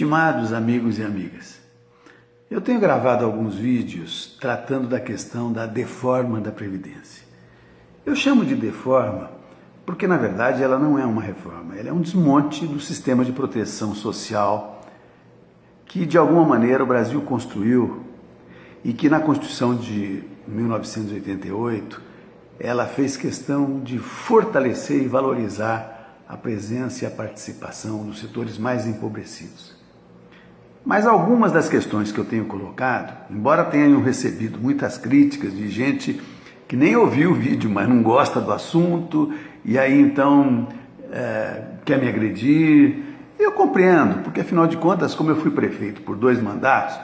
Estimados amigos e amigas, eu tenho gravado alguns vídeos tratando da questão da deforma da Previdência. Eu chamo de deforma porque, na verdade, ela não é uma reforma, ela é um desmonte do sistema de proteção social que, de alguma maneira, o Brasil construiu e que, na Constituição de 1988, ela fez questão de fortalecer e valorizar a presença e a participação dos setores mais empobrecidos. Mas algumas das questões que eu tenho colocado, embora tenham recebido muitas críticas de gente que nem ouviu o vídeo, mas não gosta do assunto, e aí então é, quer me agredir, eu compreendo, porque afinal de contas, como eu fui prefeito por dois mandatos,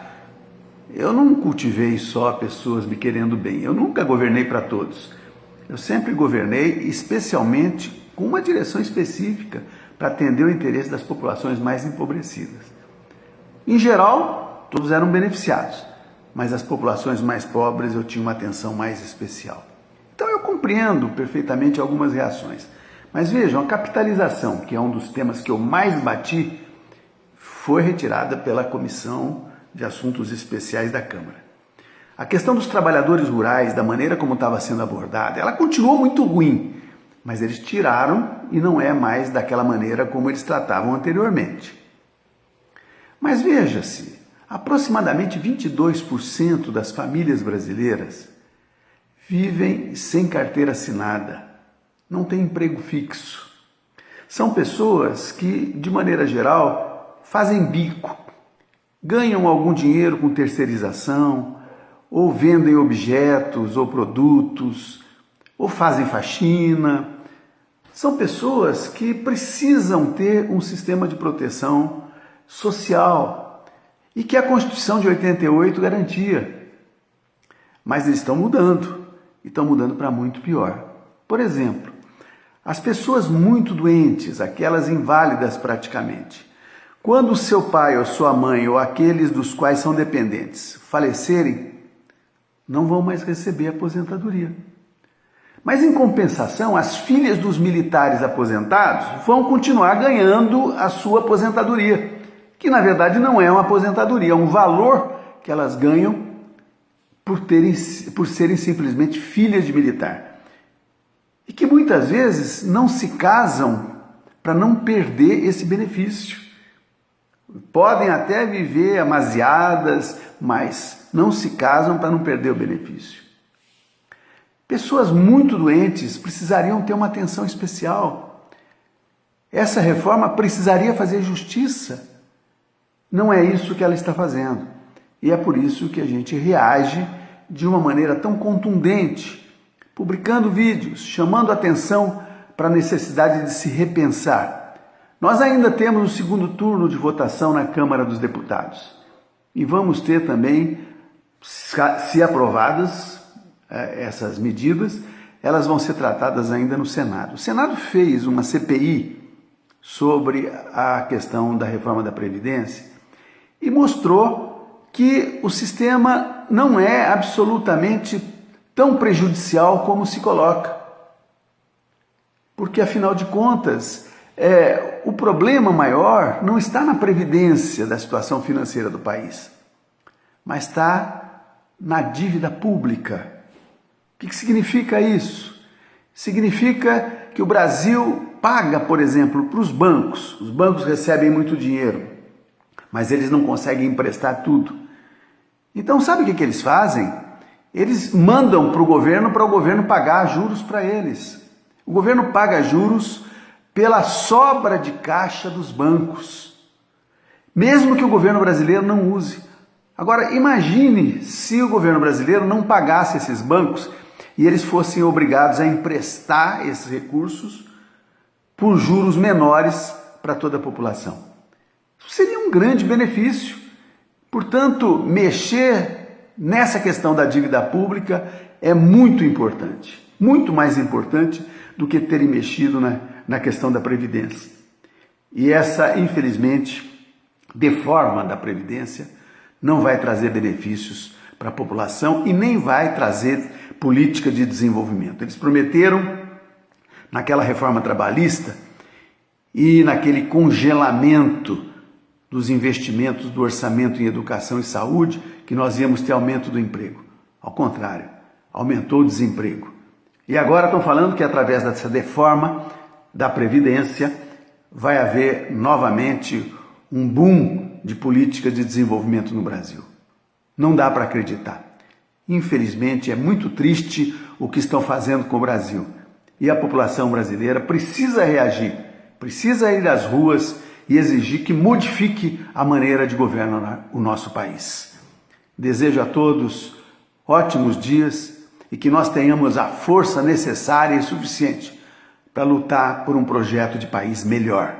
eu não cultivei só pessoas me querendo bem, eu nunca governei para todos. Eu sempre governei especialmente com uma direção específica para atender o interesse das populações mais empobrecidas. Em geral, todos eram beneficiados, mas as populações mais pobres eu tinha uma atenção mais especial. Então eu compreendo perfeitamente algumas reações. Mas vejam, a capitalização, que é um dos temas que eu mais bati, foi retirada pela Comissão de Assuntos Especiais da Câmara. A questão dos trabalhadores rurais, da maneira como estava sendo abordada, ela continuou muito ruim, mas eles tiraram e não é mais daquela maneira como eles tratavam anteriormente. Mas veja-se, aproximadamente 22% das famílias brasileiras vivem sem carteira assinada, não têm emprego fixo. São pessoas que, de maneira geral, fazem bico, ganham algum dinheiro com terceirização, ou vendem objetos ou produtos, ou fazem faxina. São pessoas que precisam ter um sistema de proteção social e que a Constituição de 88 garantia. Mas eles estão mudando e estão mudando para muito pior. Por exemplo, as pessoas muito doentes, aquelas inválidas praticamente, quando seu pai ou sua mãe ou aqueles dos quais são dependentes falecerem, não vão mais receber aposentadoria. Mas em compensação, as filhas dos militares aposentados vão continuar ganhando a sua aposentadoria que na verdade não é uma aposentadoria, é um valor que elas ganham por, terem, por serem simplesmente filhas de militar. E que muitas vezes não se casam para não perder esse benefício. Podem até viver amaziadas, mas não se casam para não perder o benefício. Pessoas muito doentes precisariam ter uma atenção especial. Essa reforma precisaria fazer justiça não é isso que ela está fazendo. E é por isso que a gente reage de uma maneira tão contundente, publicando vídeos, chamando atenção para a necessidade de se repensar. Nós ainda temos o segundo turno de votação na Câmara dos Deputados e vamos ter também, se aprovadas eh, essas medidas, elas vão ser tratadas ainda no Senado. O Senado fez uma CPI sobre a questão da reforma da Previdência e mostrou que o sistema não é absolutamente tão prejudicial como se coloca. Porque, afinal de contas, é, o problema maior não está na previdência da situação financeira do país, mas está na dívida pública. O que, que significa isso? Significa que o Brasil paga, por exemplo, para os bancos. Os bancos recebem muito dinheiro mas eles não conseguem emprestar tudo. Então, sabe o que, que eles fazem? Eles mandam para o governo para o governo pagar juros para eles. O governo paga juros pela sobra de caixa dos bancos, mesmo que o governo brasileiro não use. Agora, imagine se o governo brasileiro não pagasse esses bancos e eles fossem obrigados a emprestar esses recursos por juros menores para toda a população. Seria um grande benefício. Portanto, mexer nessa questão da dívida pública é muito importante, muito mais importante do que terem mexido na, na questão da Previdência. E essa, infelizmente, deforma da Previdência não vai trazer benefícios para a população e nem vai trazer política de desenvolvimento. Eles prometeram, naquela reforma trabalhista e naquele congelamento dos investimentos do orçamento em educação e saúde que nós íamos ter aumento do emprego. Ao contrário, aumentou o desemprego. E agora estão falando que através dessa deforma da Previdência vai haver novamente um boom de política de desenvolvimento no Brasil. Não dá para acreditar. Infelizmente, é muito triste o que estão fazendo com o Brasil. E a população brasileira precisa reagir, precisa ir às ruas e exigir que modifique a maneira de governar o nosso país. Desejo a todos ótimos dias e que nós tenhamos a força necessária e suficiente para lutar por um projeto de país melhor.